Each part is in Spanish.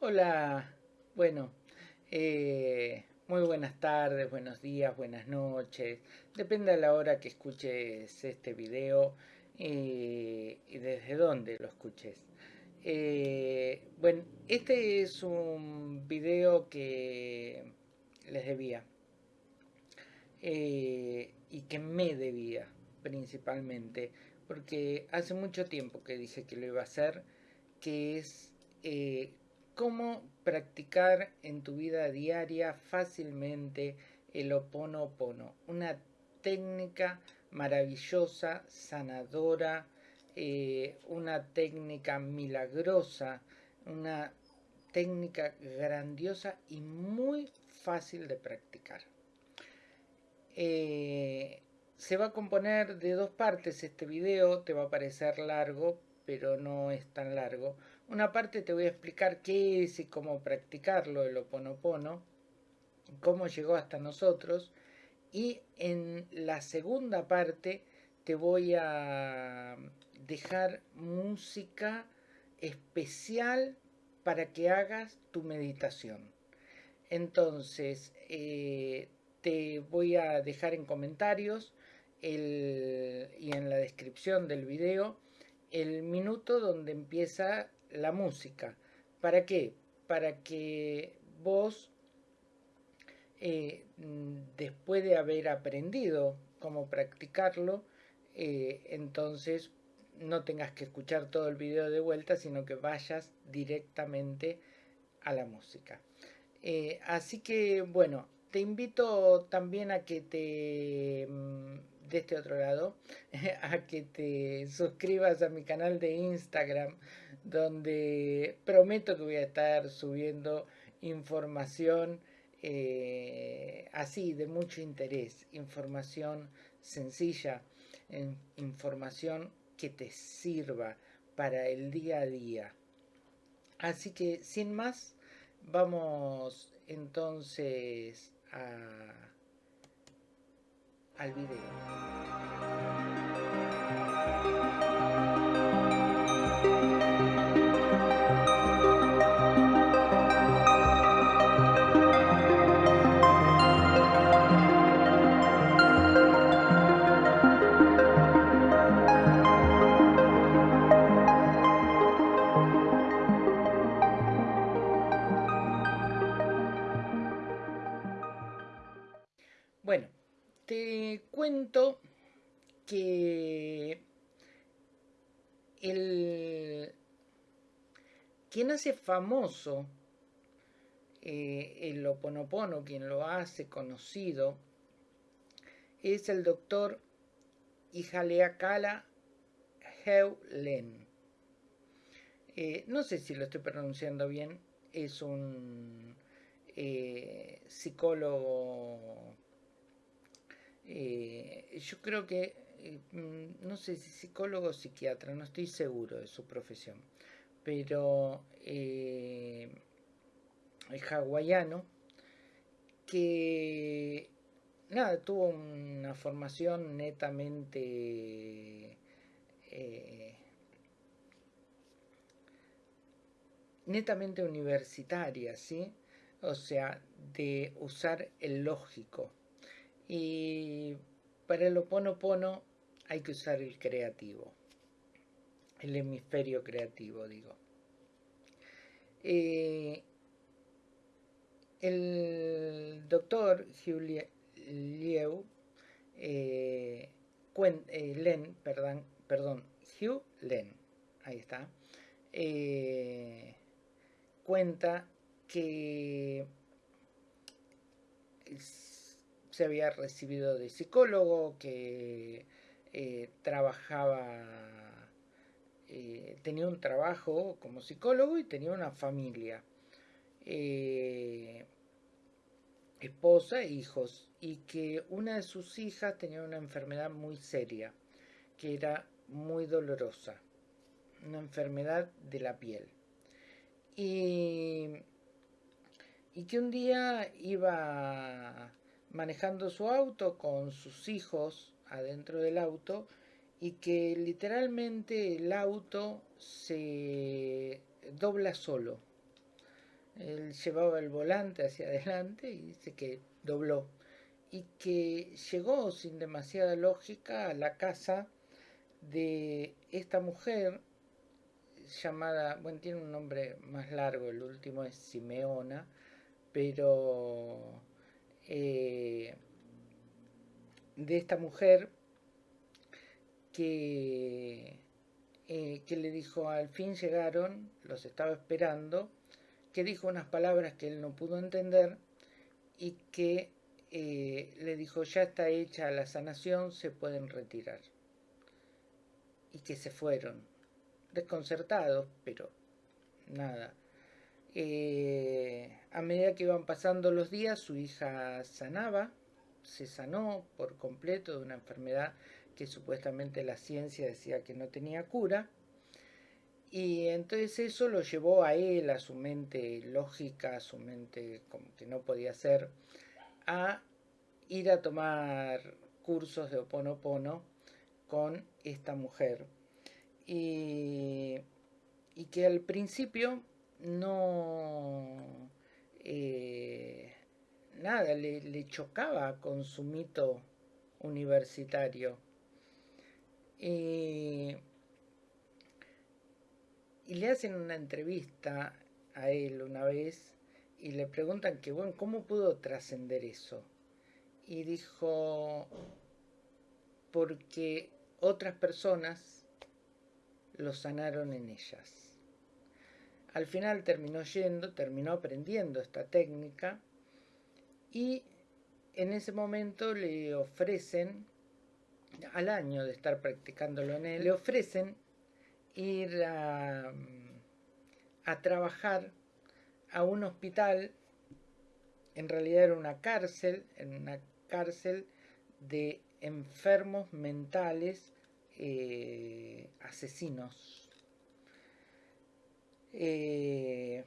Hola, bueno, eh, muy buenas tardes, buenos días, buenas noches. Depende de la hora que escuches este video eh, y desde dónde lo escuches. Eh, bueno, este es un video que les debía y que me debía principalmente porque hace mucho tiempo que dije que lo iba a hacer que es cómo practicar en tu vida diaria fácilmente el oponopono, una técnica maravillosa, sanadora, eh, una técnica milagrosa, una técnica grandiosa y muy fácil de practicar. Eh, se va a componer de dos partes este video, te va a parecer largo, pero no es tan largo, una parte te voy a explicar qué es y cómo practicarlo, el oponopono, cómo llegó hasta nosotros. Y en la segunda parte te voy a dejar música especial para que hagas tu meditación. Entonces, eh, te voy a dejar en comentarios y en la descripción del video el minuto donde empieza la música. ¿Para qué? Para que vos, eh, después de haber aprendido cómo practicarlo, eh, entonces no tengas que escuchar todo el video de vuelta, sino que vayas directamente a la música. Eh, así que, bueno, te invito también a que te mm, de este otro lado a que te suscribas a mi canal de Instagram donde prometo que voy a estar subiendo información eh, así de mucho interés, información sencilla, información que te sirva para el día a día. Así que sin más, vamos entonces a, al video. Cuento que el quien hace famoso eh, el oponopono, quien lo hace conocido, es el doctor Ihaleakala Heulen. Eh, no sé si lo estoy pronunciando bien, es un eh, psicólogo eh, yo creo que, eh, mm, no sé si psicólogo o psiquiatra, no estoy seguro de su profesión, pero eh, es hawaiano que, nada, tuvo una formación netamente... netamente universitaria, ¿sí? O sea, de usar el lógico, y para el oponopono hay que usar el creativo, el hemisferio creativo, digo. Eh, el doctor Hugh Lieu, eh, eh, Len, perdón, perdón, Hugh Len, ahí está, cuenta que se había recibido de psicólogo, que eh, trabajaba, eh, tenía un trabajo como psicólogo y tenía una familia, eh, esposa e hijos, y que una de sus hijas tenía una enfermedad muy seria, que era muy dolorosa, una enfermedad de la piel. Y, y que un día iba manejando su auto con sus hijos adentro del auto y que literalmente el auto se dobla solo. Él llevaba el volante hacia adelante y dice que dobló. Y que llegó sin demasiada lógica a la casa de esta mujer llamada, bueno, tiene un nombre más largo, el último es Simeona, pero eh, de esta mujer que, eh, que le dijo, al fin llegaron, los estaba esperando, que dijo unas palabras que él no pudo entender y que eh, le dijo, ya está hecha la sanación, se pueden retirar. Y que se fueron desconcertados, pero nada. Eh, a medida que iban pasando los días, su hija sanaba, se sanó por completo de una enfermedad que supuestamente la ciencia decía que no tenía cura. Y entonces eso lo llevó a él, a su mente lógica, a su mente como que no podía ser, a ir a tomar cursos de Oponopono con esta mujer y, que al principio no eh, nada le, chocaba con su mito universitario. Y, le hacen una entrevista a él una vez y le preguntan que bueno cómo pudo trascender eso y dijo porque otras personas lo sanaron en ellas. Al final terminó yendo, terminó aprendiendo esta técnica y en ese momento le ofrecen, al año de estar practicándolo en él, le ofrecen ir a, trabajar a un hospital, en realidad era una cárcel, en una cárcel de enfermos mentales eh, asesinos. Eh,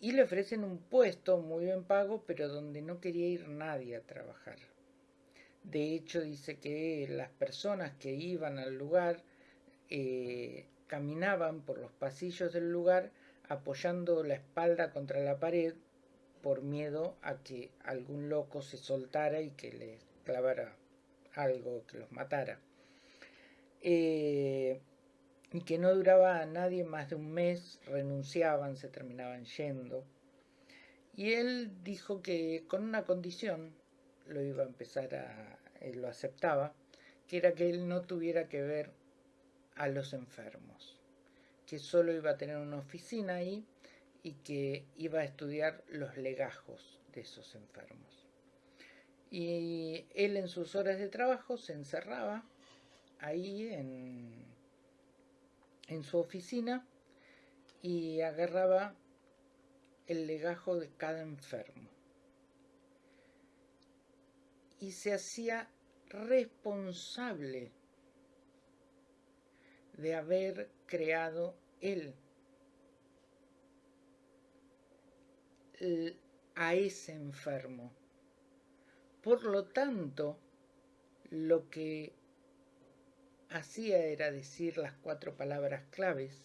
y le ofrecen un puesto muy bien pago, pero donde no quería ir nadie a trabajar. De hecho, dice que las personas que iban al lugar eh, caminaban por los pasillos del lugar apoyando la espalda contra la pared por miedo a que algún loco se soltara y que les clavara algo que los matara. Eh, y que no duraba a nadie más de un mes, renunciaban, se terminaban yendo. Y él dijo que con una condición, lo iba a empezar a, él lo aceptaba, que era que él no tuviera que ver a los enfermos, que solo iba a tener una oficina ahí y que iba a estudiar los legajos de esos enfermos. Y él en sus horas de trabajo se encerraba ahí en, en su oficina y agarraba el legajo de cada enfermo. Y se hacía responsable de haber creado él a ese enfermo por lo tanto, lo que hacía era decir las cuatro palabras claves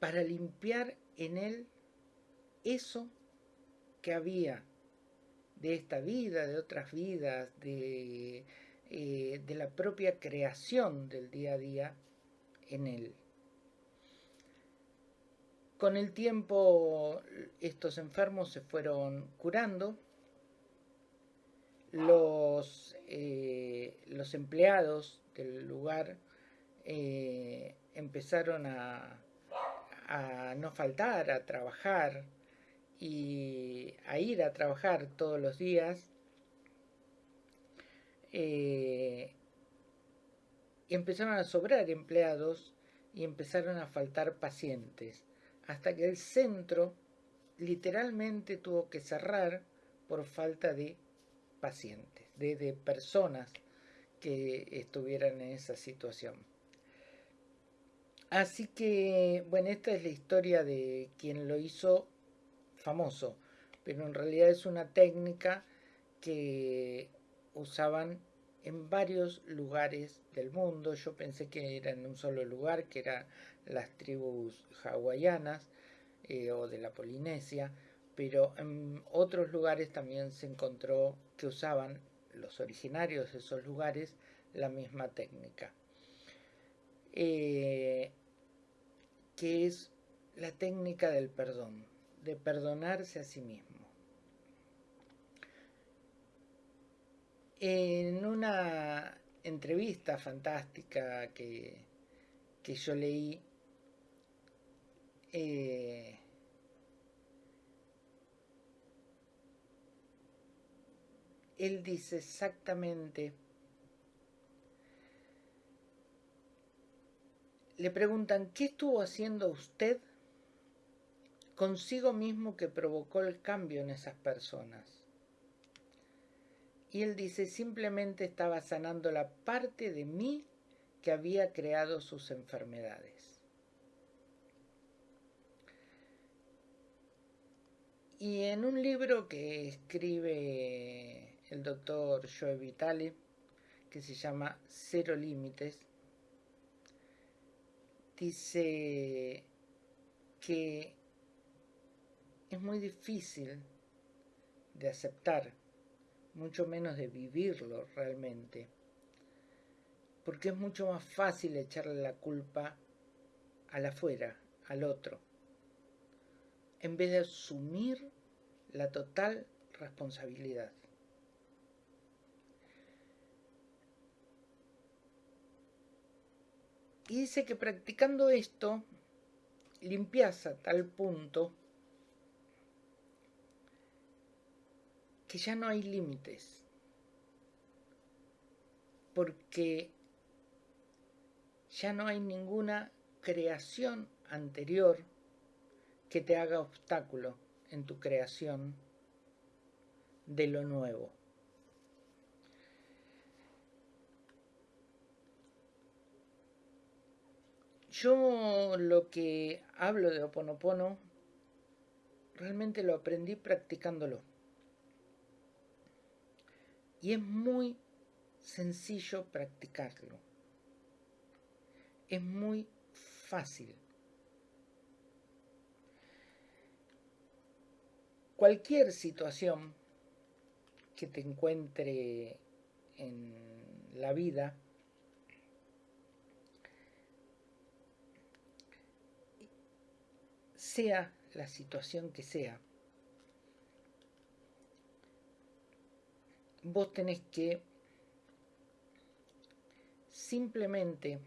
para limpiar en él eso que había de esta vida, de otras vidas, de, eh, de la propia creación del día a día en él. Con el tiempo estos enfermos se fueron curando, los, eh, los empleados del lugar eh, empezaron a, no faltar, a trabajar y a ir a trabajar todos los días. Eh, empezaron a sobrar empleados y empezaron a faltar pacientes hasta que el centro literalmente tuvo que cerrar por falta de pacientes, de, personas que estuvieran en esa situación. Así que, bueno, esta es la historia de quien lo hizo famoso, pero en realidad es una técnica que usaban en varios lugares del mundo. Yo pensé que era en un solo lugar, que eran las tribus hawaianas eh, o de la Polinesia, pero en otros lugares también se encontró que usaban los originarios de esos lugares la misma técnica, eh, que es la técnica del perdón, de perdonarse a sí mismo. En una entrevista fantástica que, que yo leí, eh, él dice exactamente, le preguntan, ¿qué estuvo haciendo usted consigo mismo que provocó el cambio en esas personas? Y él dice, simplemente estaba sanando la parte de mí que había creado sus enfermedades. Y en un libro que escribe el doctor Joe Vitale, que se llama Cero Límites, dice que es muy difícil de aceptar mucho menos de vivirlo realmente. Porque es mucho más fácil echarle la culpa al afuera, al otro, en vez de asumir la total responsabilidad. Y dice que practicando esto, limpias a tal punto que ya no hay límites, porque ya no hay ninguna creación anterior que te haga obstáculo en tu creación de lo nuevo. Yo lo que hablo de Oponopono realmente lo aprendí practicándolo. Y es muy sencillo practicarlo. Es muy fácil. Cualquier situación que te encuentre en la vida, sea la situación que sea, vos tenés que simplemente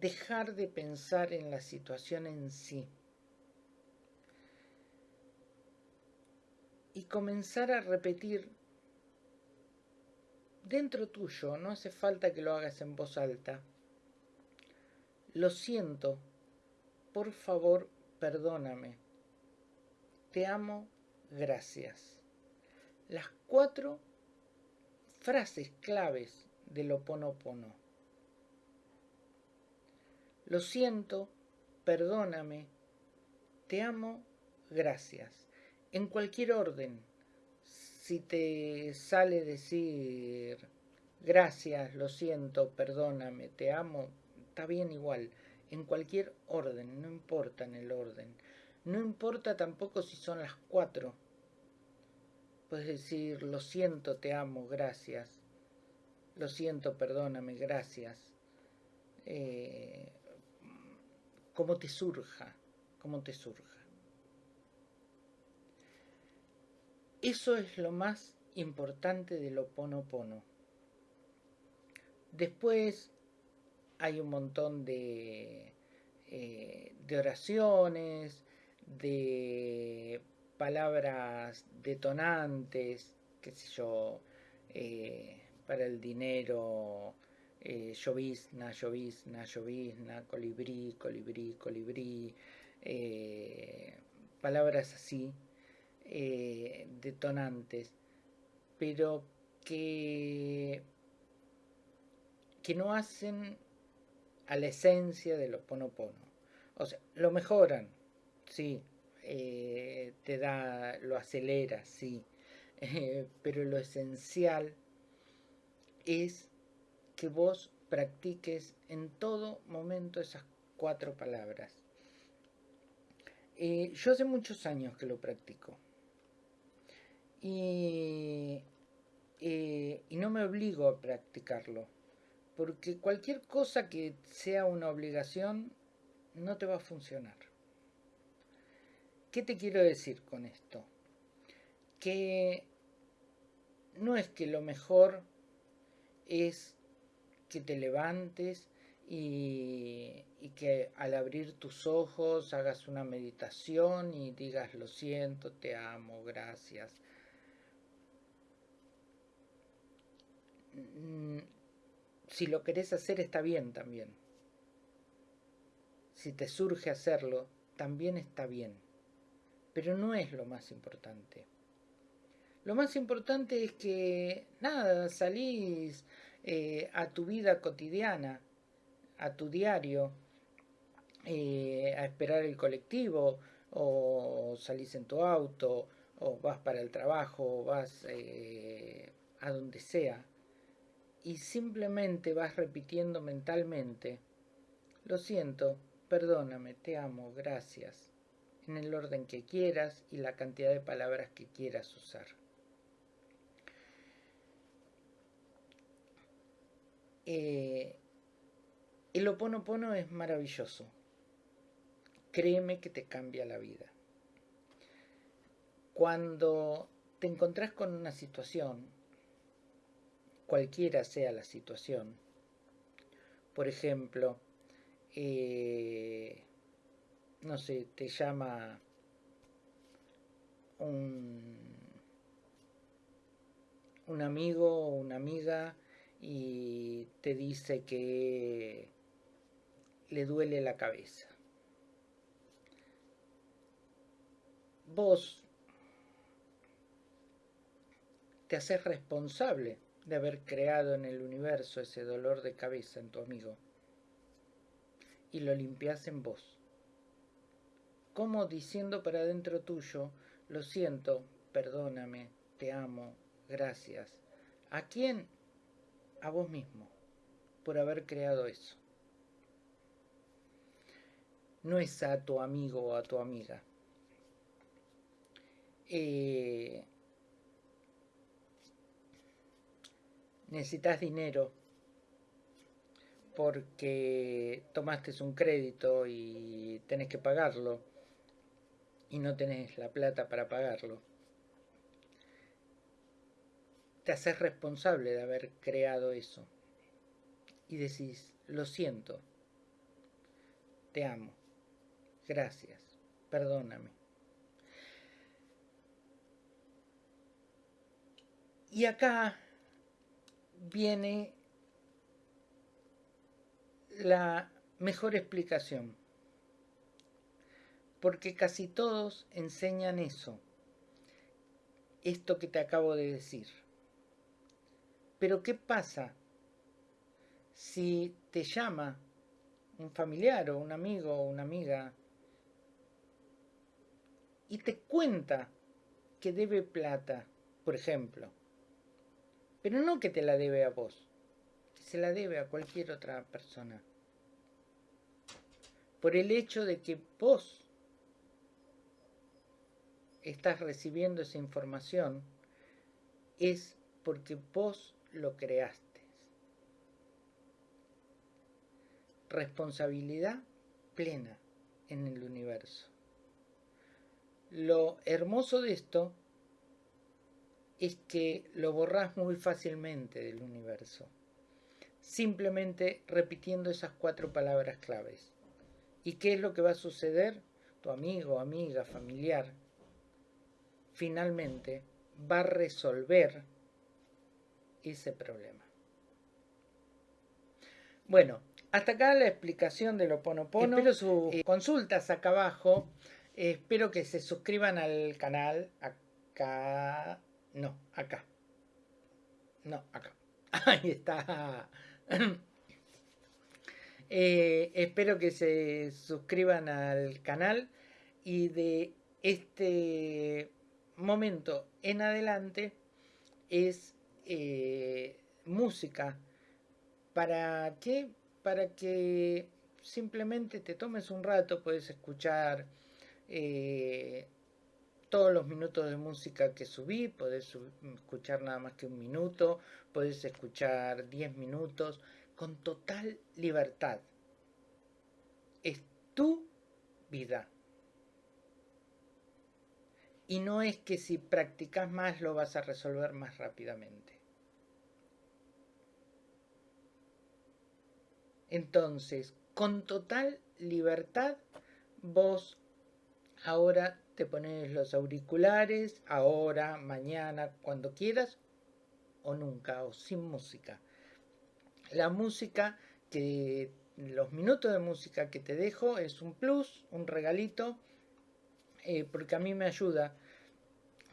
dejar de pensar en la situación en sí y comenzar a repetir dentro tuyo, no hace falta que lo hagas en voz alta, lo siento, por favor, perdóname, te amo. Gracias. Las cuatro frases claves del oponopono. Lo siento, perdóname, te amo, gracias. En cualquier orden, si te sale decir gracias, lo siento, perdóname, te amo, está bien igual. En cualquier orden, no importa en el orden. No importa tampoco si son las cuatro. Puedes decir, lo siento, te amo, gracias. Lo siento, perdóname, gracias. Eh, como te surja, como te surja. Eso es lo más importante del Oponopono. Después hay un montón de, eh, de oraciones, de palabras detonantes, qué sé yo, eh, para el dinero, eh, llovizna, llovizna, llovizna, colibrí, colibrí, colibrí, eh, palabras así, detonantes, pero que, que no hacen a la esencia de lo ponopono. O sea, lo mejoran, sí, eh, te da, lo acelera, sí, eh, pero lo esencial es que vos practiques en todo momento esas cuatro palabras. Eh, yo hace muchos años que lo practico. Y, eh, y no me obligo a practicarlo. Porque cualquier cosa que sea una obligación no te va a funcionar. ¿Qué te quiero decir con esto? Que no es que lo mejor es que te levantes y, que al abrir tus ojos hagas una meditación y digas lo siento, te amo, gracias. Si lo querés hacer está bien también. Si te surge hacerlo, también está bien. Pero no es lo más importante. Lo más importante es que, nada, salís eh, a tu vida cotidiana, a tu diario, eh, a esperar el colectivo, o salís en tu auto, o vas para el trabajo, o vas eh, a donde sea, y simplemente vas repitiendo mentalmente, lo siento, perdóname, te amo, gracias, en el orden que quieras y la cantidad de palabras que quieras usar. Eh, el oponopono es maravilloso. Créeme que te cambia la vida. Cuando te encontrás con una situación, cualquiera sea la situación, por ejemplo, eh, no sé, te llama un, un amigo o una amiga y te dice que le duele la cabeza. Vos te haces responsable de haber creado en el universo ese dolor de cabeza en tu amigo y lo limpias en vos. Como diciendo para dentro tuyo, lo siento, perdóname, te amo, gracias. ¿A quién? a vos mismo por haber creado eso. No es a tu amigo o a tu amiga. Eh, necesitas dinero porque tomaste un crédito y tenés que pagarlo y no tenés la plata para pagarlo te haces responsable de haber creado eso. Y decís, lo siento, te amo, gracias, perdóname. Y acá viene la mejor explicación, porque casi todos enseñan eso, esto que te acabo de decir. Pero ¿qué pasa si te llama un familiar o un amigo o una amiga y te cuenta que debe plata, por ejemplo, pero no que te la debe a vos, que se la debe a cualquier otra persona, por el hecho de que vos estás recibiendo esa información, es porque vos lo creaste. Responsabilidad plena en el universo. Lo hermoso de esto es que lo borras muy fácilmente del universo, simplemente repitiendo esas cuatro palabras claves. ¿Y qué es lo que va a suceder? Tu amigo, amiga, familiar, finalmente va a resolver ese problema. Bueno, hasta acá la explicación de lo Ponopono. Espero sus eh, consultas acá abajo. espero que se suscriban al canal. Acá. No, acá. No, acá. Ahí está. Eh, espero que se suscriban al canal y de este momento en adelante es eh, música. ¿Para qué? Para que simplemente te tomes un rato, puedes escuchar eh, todos los minutos de música que subí, puedes escuchar nada más que un minuto, puedes escuchar 10 minutos, con total libertad. Es tu vida. Y no es que si practicas más lo vas a resolver más rápidamente. Entonces, con total libertad, vos ahora te pones los auriculares, ahora, mañana, cuando quieras, o nunca, o sin música. La música que, los minutos de música que te dejo es un plus, un regalito, eh, porque a mí me ayuda.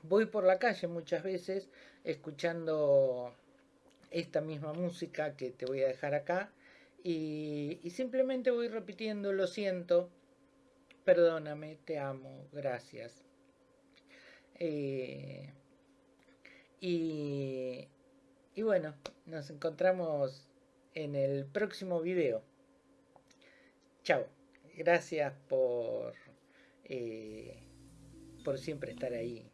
Voy por la calle muchas veces escuchando esta misma música que te voy a dejar acá y, simplemente voy repitiendo, lo siento, perdóname, te amo, gracias. Eh, y, bueno, nos encontramos en el próximo video. Chao. Gracias por eh, por siempre estar ahí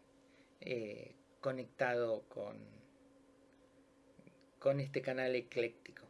eh, conectado con, con este canal ecléctico.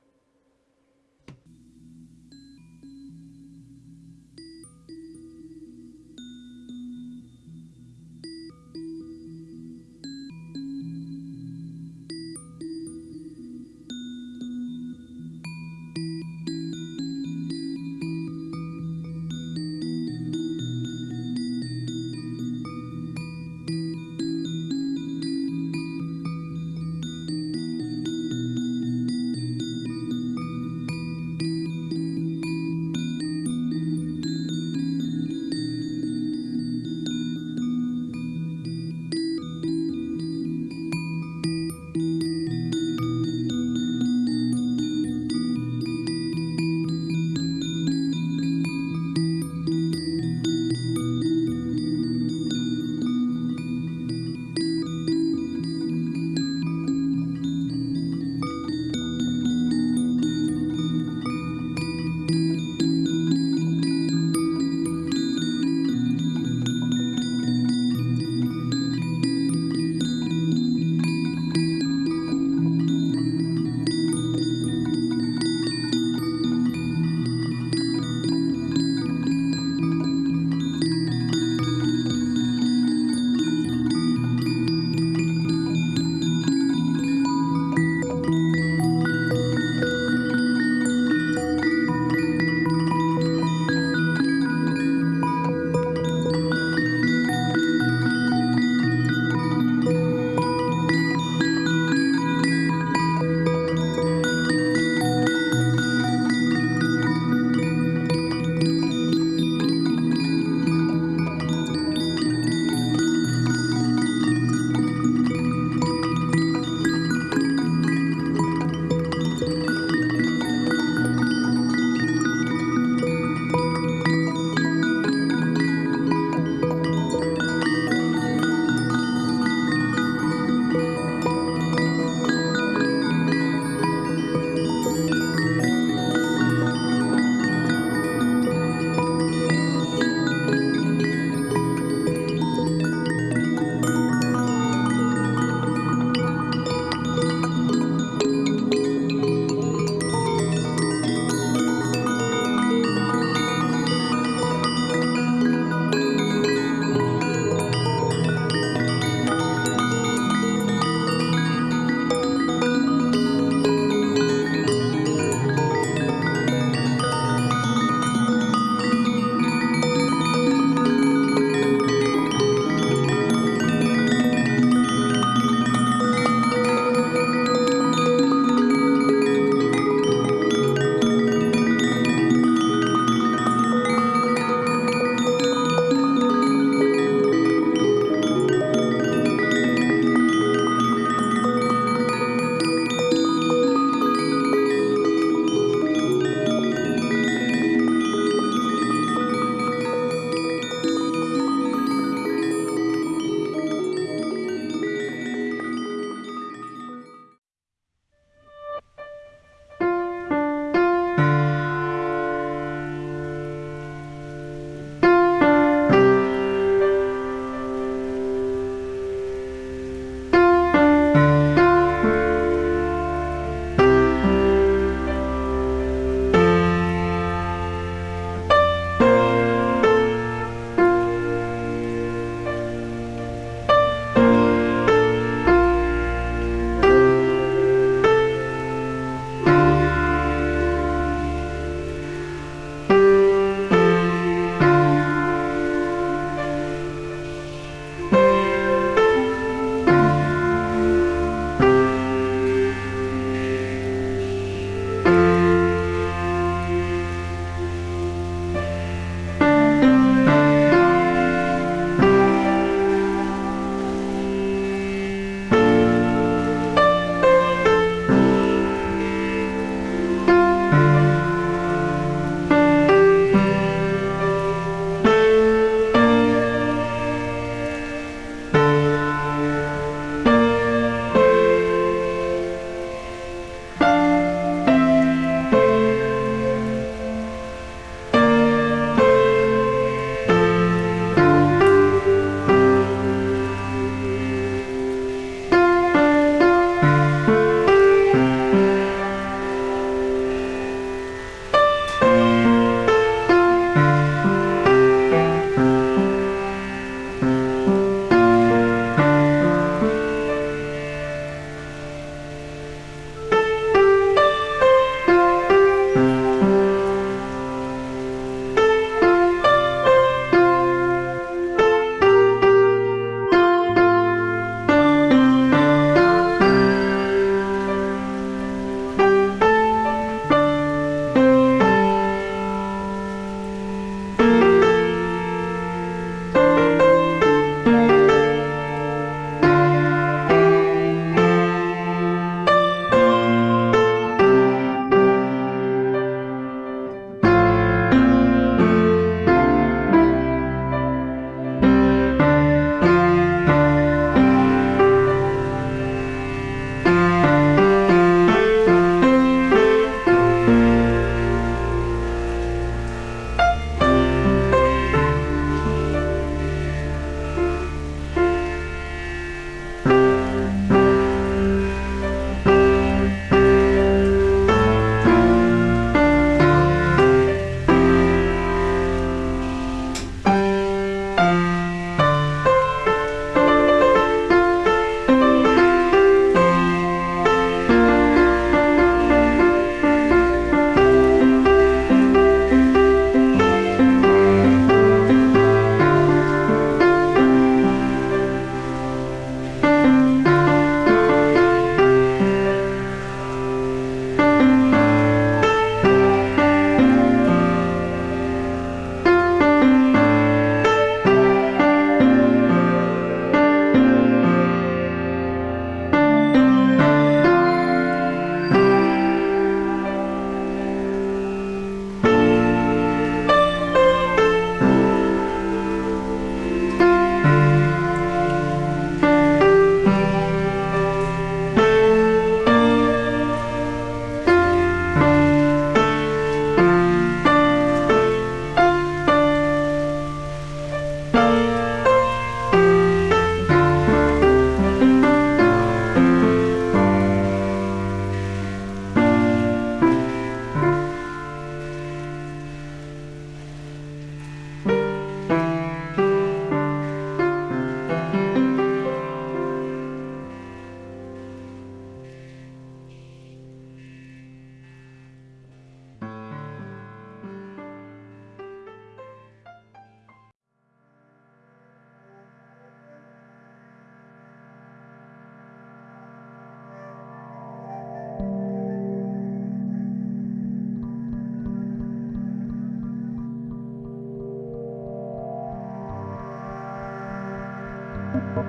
Thank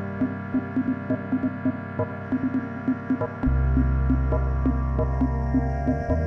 you.